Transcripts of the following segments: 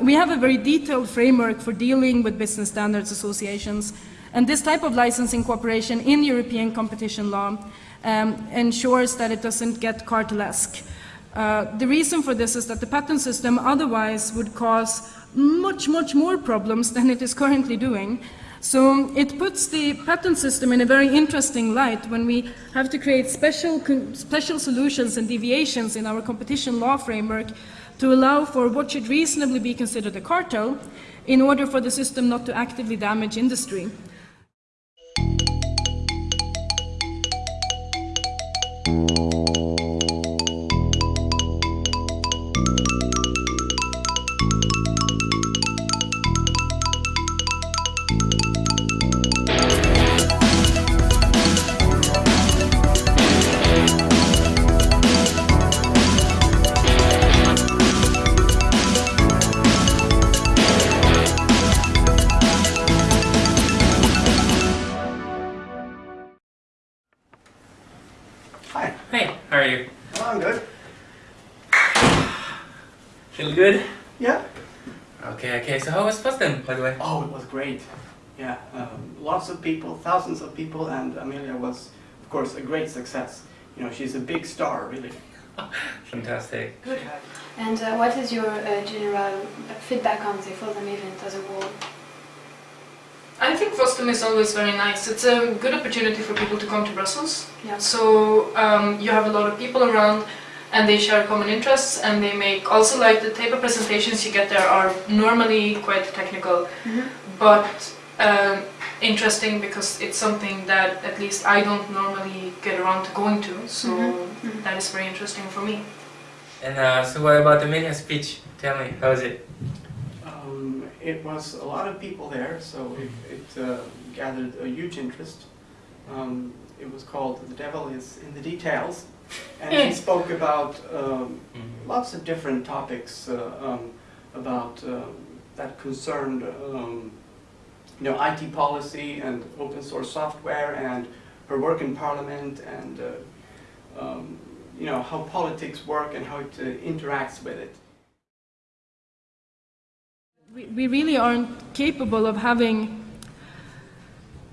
We have a very detailed framework for dealing with business standards associations, and this type of licensing cooperation in European competition law um, ensures that it doesn't get cartelesque. Uh, the reason for this is that the patent system otherwise would cause much, much more problems than it is currently doing. So um, it puts the patent system in a very interesting light when we have to create special, special solutions and deviations in our competition law framework to allow for what should reasonably be considered a cartel in order for the system not to actively damage industry. Good? Feeling good? Yeah. Okay, okay. So how was Boston, by the way? Oh, it was great. Yeah, um, lots of people, thousands of people, and Amelia was, of course, a great success. You know, she's a big star, really. Fantastic. Good. And uh, what is your uh, general feedback on the FOSDEM event as a whole? I think FOSDEM is always very nice. It's a good opportunity for people to come to Brussels. Yeah. So um, you have a lot of people around and they share common interests and they make also like the type of presentations you get there are normally quite technical mm -hmm. but um, interesting because it's something that at least I don't normally get around to going to so mm -hmm. that is very interesting for me. And uh, so what about the Amelia speech? Tell me, how was it? It was a lot of people there so it, it uh, gathered a huge interest. Um, it was called The Devil is in the Details and he spoke about um, mm-hmm. lots of different topics uh, um, about um, that concerned um, you know, IT policy and open source software and her work in parliament and uh, um, you know, how politics work and how it uh, interacts with it. We, really aren't capable of having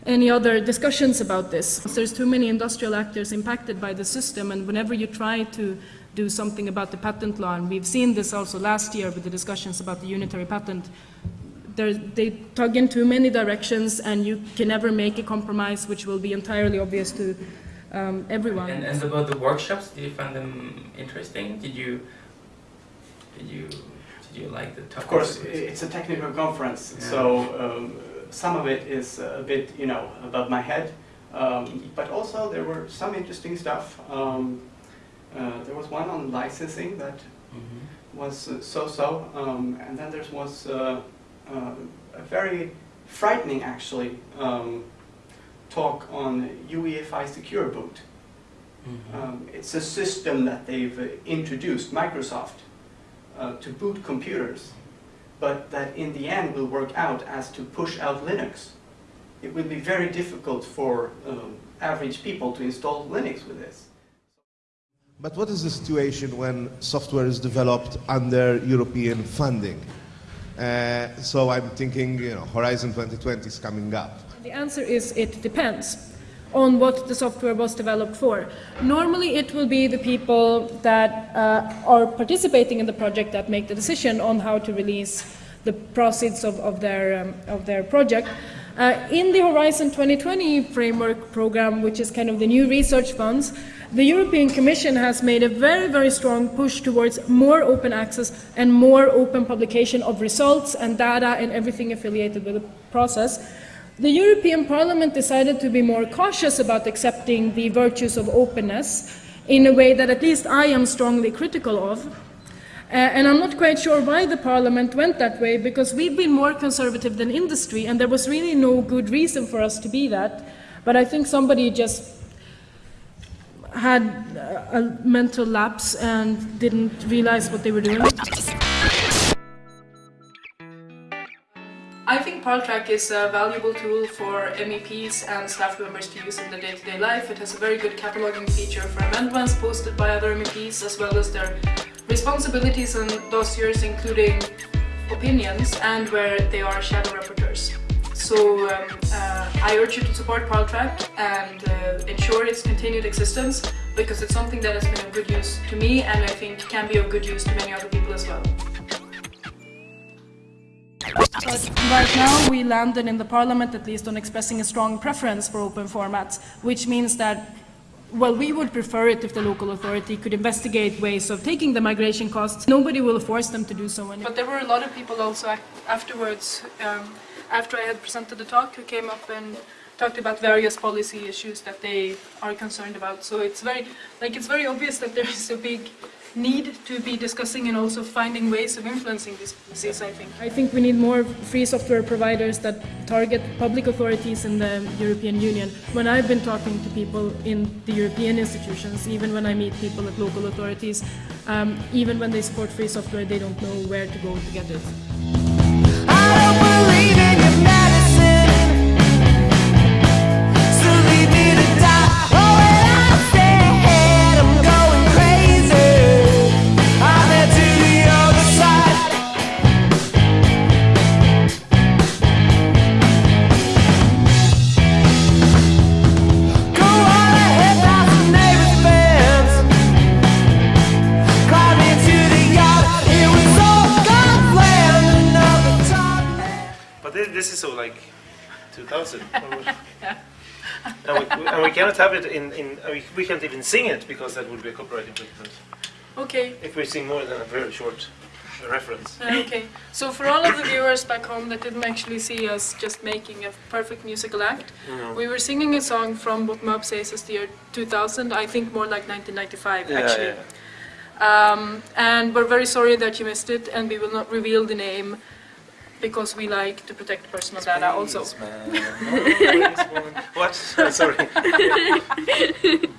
any other discussions about this. There's too many industrial actors impacted by the system and whenever you try to do something about the patent law, and we've seen this also last year with the discussions about the unitary patent, they tug in too many directions and you can never make a compromise which will be entirely obvious to um, everyone. And, and, about the workshops, did you find them interesting? Did you, did you, you like the topics? Of course, it's a technical conference, yeah. so um, some of it is a bit, you know, above my head. Um, but also there were some interesting stuff. Um, uh, there was one on licensing that mm -hmm. was so-so, um, and then there was uh, uh, a very frightening, actually, um, talk on UEFI Secure Boot. Mm -hmm. it's a system that they've uh, introduced, Microsoft, uh, to boot computers but that in the end will work out as to push out Linux. It will be very difficult for um, average people to install Linux with this. But what is the situation when software is developed under European funding? Uh, so I'm thinking, you know, Horizon 2020 is coming up. The answer is it depends on what the software was developed for. Normally it will be the people that uh, are participating in the project that make the decision on how to release the proceeds of, of, their, um, of their project. Uh, in the Horizon 2020 framework program, which is kind of the new research funds, the European Commission has made a very, very strong push towards more open access and more open publication of results and data and everything affiliated with the process. The European Parliament decided to be more cautious about accepting the virtues of openness in a way that at least I am strongly critical of. Uh, and I'm not quite sure why the Parliament went that way, because we've been more conservative than industry, and there was really no good reason for us to be that. But I think somebody just had a mental lapse and didn't realize what they were doing. ParlTrack is a valuable tool for MEPs and staff members to use in their day-to-day -day life. It has a very good cataloging feature for amendments posted by other MEPs as well as their responsibilities and dossiers including opinions and where they are shadow rapporteurs. So um, uh, I urge you to support ParlTrack and uh, ensure its continued existence because it's something that has been of good use to me and I think can be of good use to many other people as well. But right now we landed in the parliament at least on expressing a strong preference for open formats, which means that well, we would prefer it if the local authority could investigate ways of taking the migration costs. Nobody will force them to do so. But there were a lot of people also afterwards, um, after I had presented the talk, who came up and talked about various policy issues that they are concerned about. So it's very, like, it's very obvious that there is a big need to be discussing and also finding ways of influencing these policies, I think. I think we need more free software providers that target public authorities in the European Union. When I've been talking to people in the European institutions, even when I meet people at local authorities, um, even when they support free software, they don't know where to go to get it. Time. But thi- this is so like 2000. and, we, and we cannot have it in, in we, we can't even sing it because that would be a copyright infringement. Okay, If we sing more than a very short reference. Uh, Okay, so for all of the viewers back home that didn't actually see us just making a perfect musical act, we were singing a song from what Mob says is the year 2000, I think more like 1995 Yeah, actually. yeah. Um, and we're very sorry that you missed it, and we will not reveal the name because we like to protect personal Space data also. what? Oh, sorry.